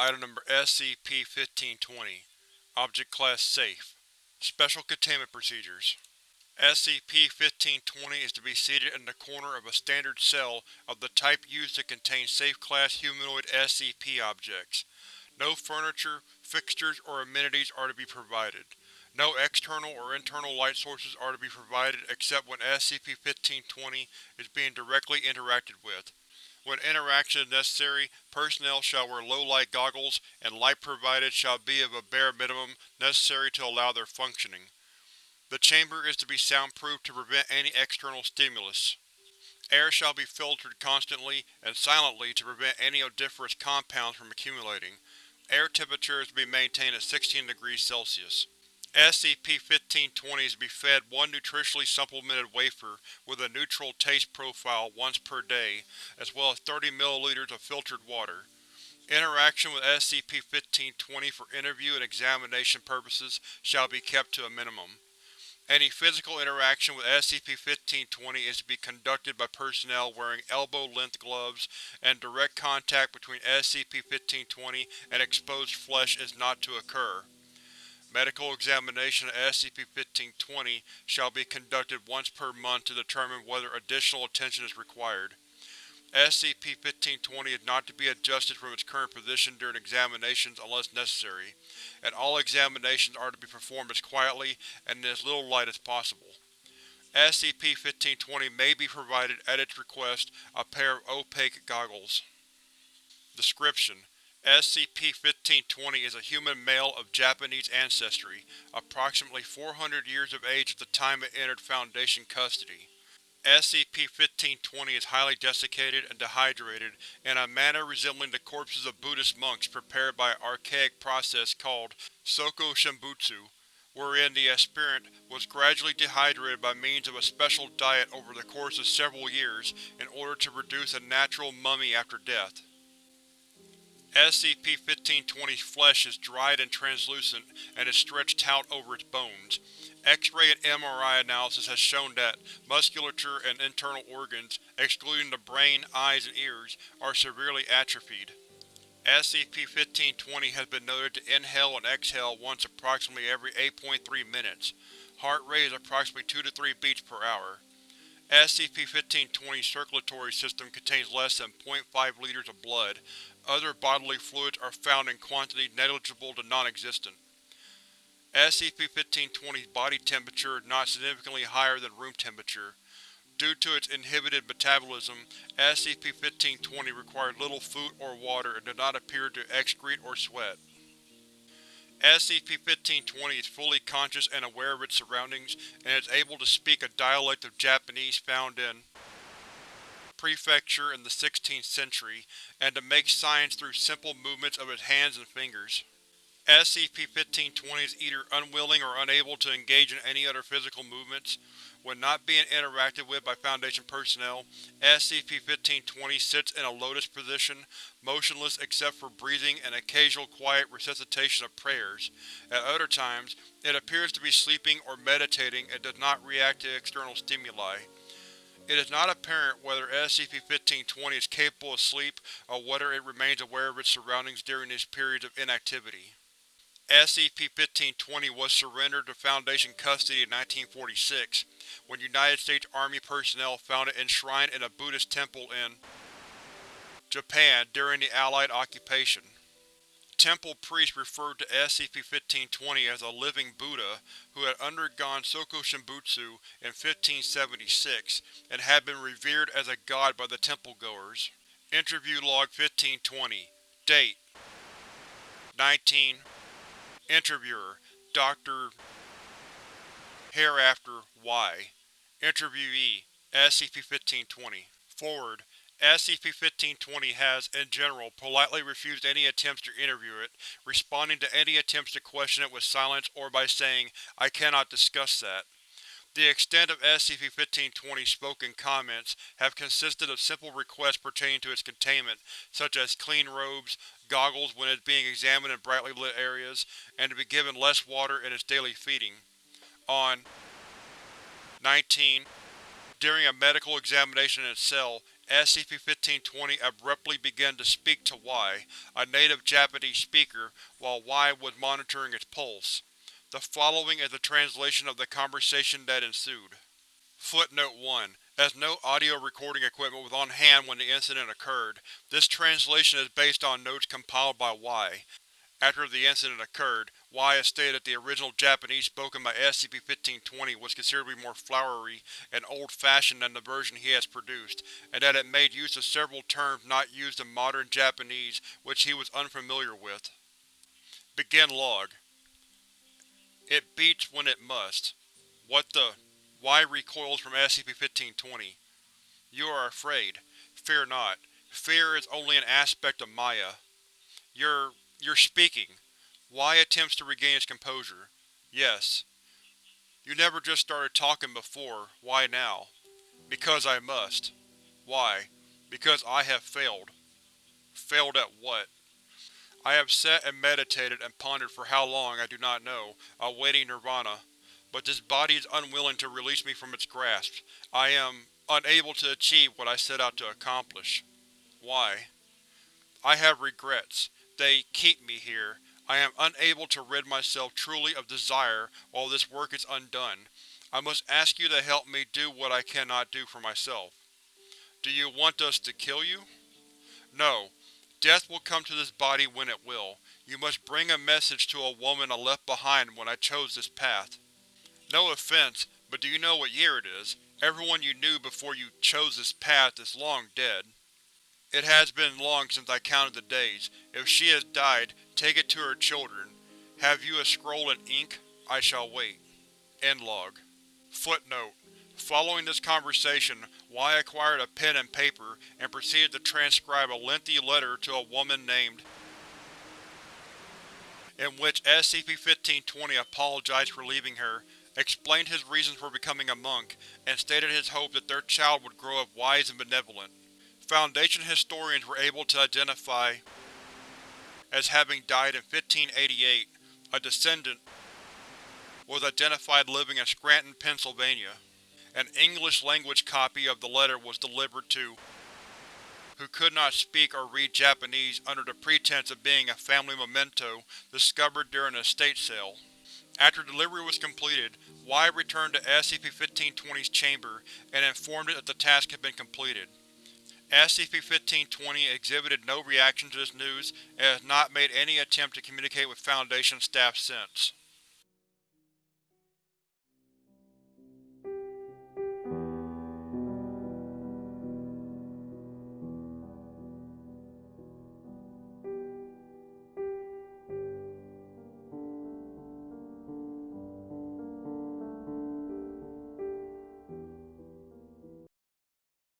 Item Number SCP-1520 Object Class Safe Special Containment Procedures SCP-1520 is to be seated in the corner of a standard cell of the type used to contain Safe-Class humanoid SCP objects. No furniture, fixtures, or amenities are to be provided. No external or internal light sources are to be provided except when SCP-1520 is being directly interacted with. When interaction is necessary, personnel shall wear low-light goggles, and light provided shall be of a bare minimum necessary to allow their functioning. The chamber is to be soundproof to prevent any external stimulus. Air shall be filtered constantly and silently to prevent any odoriferous compounds from accumulating. Air temperature is to be maintained at 16 degrees Celsius. SCP-1520 is to be fed one nutritionally supplemented wafer with a neutral taste profile once per day, as well as 30 ml of filtered water. Interaction with SCP-1520 for interview and examination purposes shall be kept to a minimum. Any physical interaction with SCP-1520 is to be conducted by personnel wearing elbow-length gloves, and direct contact between SCP-1520 and exposed flesh is not to occur. Medical examination of SCP-1520 shall be conducted once per month to determine whether additional attention is required. SCP-1520 is not to be adjusted from its current position during examinations unless necessary, and all examinations are to be performed as quietly and in as little light as possible. SCP-1520 may be provided, at its request, a pair of opaque goggles. Description: SCP-1520 is a human male of Japanese ancestry, approximately 400 years of age at the time it entered Foundation custody. SCP-1520 is highly desiccated and dehydrated in a manner resembling the corpses of Buddhist monks prepared by an archaic process called Sokushinbutsu, wherein the aspirant was gradually dehydrated by means of a special diet over the course of several years in order to produce a natural mummy after death. SCP-1520's flesh is dried and translucent and is stretched out over its bones. X-ray and MRI analysis has shown that musculature and internal organs, excluding the brain, eyes, and ears, are severely atrophied. SCP-1520 has been noted to inhale and exhale once approximately every 8.3 minutes. Heart rate is approximately 2 to 3 beats per hour. SCP-1520's circulatory system contains less than 0.5 liters of blood, other bodily fluids are found in quantities negligible to non-existent. SCP-1520's body temperature is not significantly higher than room temperature. Due to its inhibited metabolism, SCP-1520 requires little food or water and does not appear to excrete or sweat. SCP-1520 is fully conscious and aware of its surroundings, and is able to speak a dialect of Japanese found in Prefecture in the 16th century, and to make signs through simple movements of its hands and fingers. SCP-1520 is either unwilling or unable to engage in any other physical movements. When not being interacted with by Foundation personnel, SCP-1520 sits in a lotus position, motionless except for breathing and occasional quiet recitation of prayers. At other times, it appears to be sleeping or meditating and does not react to external stimuli. It is not apparent whether SCP-1520 is capable of sleep or whether it remains aware of its surroundings during these periods of inactivity. SCP-1520 was surrendered to Foundation custody in 1946, when United States Army personnel found it enshrined in a Buddhist temple in Japan during the Allied occupation. Temple priests referred to SCP-1520 as a living Buddha who had undergone Sokushinbutsu in 1576 and had been revered as a god by the temple-goers. Interview Log 1520 Date 19 Interviewer Dr. Hereafter Y Interviewee SCP-1520 Forward SCP-1520 has, in general, politely refused any attempts to interview it, responding to any attempts to question it with silence or by saying, I cannot discuss that. The extent of SCP-1520's spoken comments have consisted of simple requests pertaining to its containment, such as clean robes, goggles when it is being examined in brightly lit areas, and to be given less water in its daily feeding. On 19. During a medical examination in its cell, SCP-1520 abruptly began to speak to Y, a native Japanese speaker, while Y was monitoring its pulse. The following is a translation of the conversation that ensued. Footnote 1. As no audio recording equipment was on hand when the incident occurred, this translation is based on notes compiled by Y. After the incident occurred, Y has stated that the original Japanese spoken by SCP-1520 was be more flowery and old-fashioned than the version he has produced, and that it made use of several terms not used in modern Japanese which he was unfamiliar with. Begin log. It beats when it must. What the… Y recoils from SCP-1520. You are afraid. Fear not. Fear is only an aspect of Maya. You're… you're speaking. Y attempts to regain its composure. Yes. You never just started talking before, why now? Because I must. Why? Because I have failed. Failed at what? I have sat and meditated and pondered for how long I do not know, awaiting nirvana. But this body is unwilling to release me from its grasp. I am unable to achieve what I set out to accomplish. Why? I have regrets. They keep me here. I am unable to rid myself truly of desire while this work is undone. I must ask you to help me do what I cannot do for myself. Do you want us to kill you? No. Death will come to this body when it will. You must bring a message to a woman I left behind when I chose this path. No offense, but do you know what year it is? Everyone you knew before you chose this path is long dead. It has been long since I counted the days. If she has died, take it to her children. Have you a scroll and ink? I shall wait. End log. Footnote: Following this conversation, Y acquired a pen and paper and proceeded to transcribe a lengthy letter to a woman named in which SCP-1520 apologized for leaving her, explained his reasons for becoming a monk, and stated his hope that their child would grow up wise and benevolent. Foundation historians were able to identify as having died in 1588. A descendant was identified living in Scranton, Pennsylvania. An English-language copy of the letter was delivered to who could not speak or read Japanese under the pretense of being a family memento discovered during an estate sale. After delivery was completed, Y returned to SCP-1520's chamber and informed it that the task had been completed. SCP-1520 exhibited no reaction to this news and has not made any attempt to communicate with Foundation staff since.